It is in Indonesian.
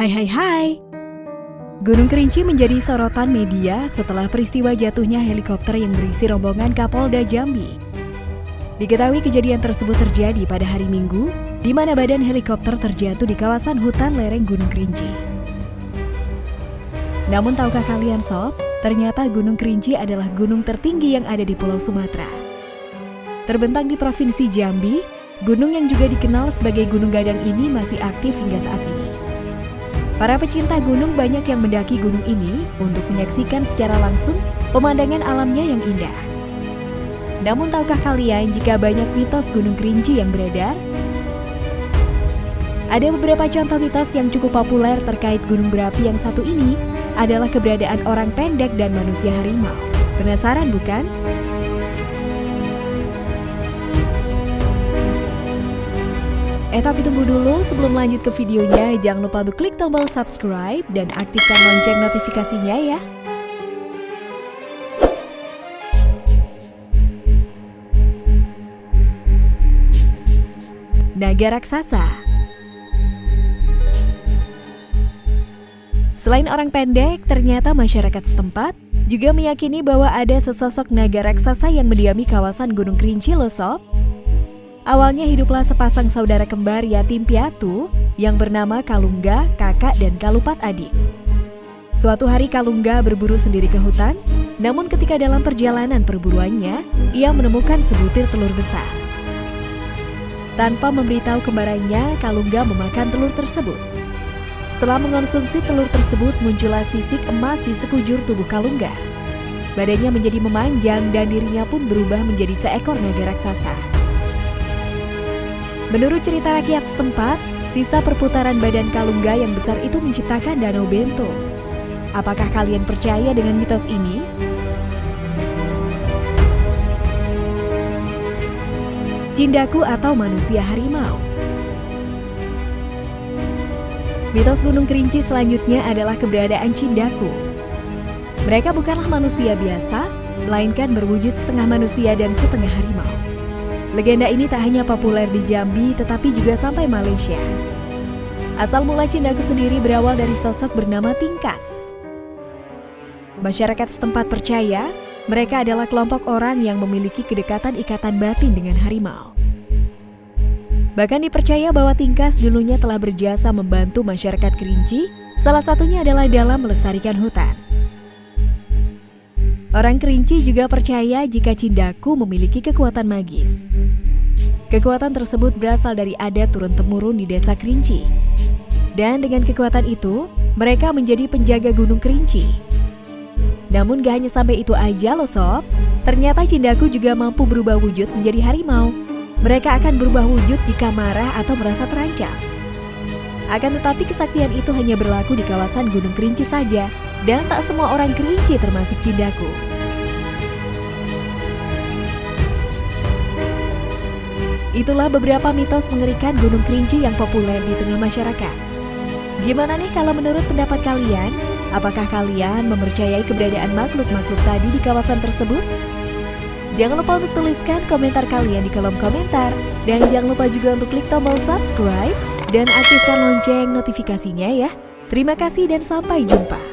Hai hai hai. Gunung Kerinci menjadi sorotan media setelah peristiwa jatuhnya helikopter yang berisi rombongan Kapolda Jambi. Diketahui kejadian tersebut terjadi pada hari Minggu, di mana badan helikopter terjatuh di kawasan hutan lereng Gunung Kerinci. Namun tahukah kalian sob, ternyata Gunung Kerinci adalah gunung tertinggi yang ada di Pulau Sumatera. Terbentang di Provinsi Jambi, gunung yang juga dikenal sebagai Gunung Gadang ini masih aktif hingga saat ini. Para pecinta gunung banyak yang mendaki gunung ini untuk menyaksikan secara langsung pemandangan alamnya yang indah. Namun tahukah kalian jika banyak mitos Gunung Kerinci yang beredar? Ada beberapa contoh mitos yang cukup populer terkait gunung berapi yang satu ini adalah keberadaan orang pendek dan manusia harimau. Penasaran bukan? Eh tapi tunggu dulu, sebelum lanjut ke videonya, jangan lupa untuk klik tombol subscribe dan aktifkan lonceng notifikasinya ya. Naga Raksasa Selain orang pendek, ternyata masyarakat setempat juga meyakini bahwa ada sesosok naga raksasa yang mendiami kawasan Gunung Kerinci loh. Awalnya hiduplah sepasang saudara kembar yatim piatu yang bernama Kalungga, kakak dan Kalupat adik. Suatu hari Kalungga berburu sendiri ke hutan, namun ketika dalam perjalanan perburuannya, ia menemukan sebutir telur besar. Tanpa memberitahu kembarannya, Kalungga memakan telur tersebut. Setelah mengonsumsi telur tersebut, muncullah sisik emas di sekujur tubuh Kalungga. Badannya menjadi memanjang dan dirinya pun berubah menjadi seekor naga raksasa. Menurut cerita rakyat setempat, sisa perputaran badan Kalungga yang besar itu menciptakan Danau Bento. Apakah kalian percaya dengan mitos ini? Cindaku atau manusia harimau Mitos Gunung Kerinci selanjutnya adalah keberadaan Cindaku. Mereka bukanlah manusia biasa, melainkan berwujud setengah manusia dan setengah harimau. Legenda ini tak hanya populer di Jambi, tetapi juga sampai Malaysia. Asal mula Cindaku sendiri berawal dari sosok bernama Tingkas. Masyarakat setempat percaya mereka adalah kelompok orang yang memiliki kedekatan ikatan batin dengan harimau. Bahkan dipercaya bahwa Tingkas dulunya telah berjasa membantu masyarakat Kerinci, salah satunya adalah dalam melestarikan hutan. Orang Kerinci juga percaya jika Cindaku memiliki kekuatan magis. Kekuatan tersebut berasal dari adat turun-temurun di desa Kerinci. Dan dengan kekuatan itu, mereka menjadi penjaga Gunung Kerinci. Namun gak hanya sampai itu aja loh sob, ternyata Cindaku juga mampu berubah wujud menjadi harimau. Mereka akan berubah wujud jika marah atau merasa terancam. Akan tetapi kesaktian itu hanya berlaku di kawasan Gunung Kerinci saja, dan tak semua orang kerinci termasuk Cindaku. Itulah beberapa mitos mengerikan Gunung Kerinci yang populer di tengah masyarakat. Gimana nih kalau menurut pendapat kalian? Apakah kalian mempercayai keberadaan makhluk-makhluk tadi di kawasan tersebut? Jangan lupa untuk tuliskan komentar kalian di kolom komentar. Dan jangan lupa juga untuk klik tombol subscribe dan aktifkan lonceng notifikasinya ya. Terima kasih dan sampai jumpa.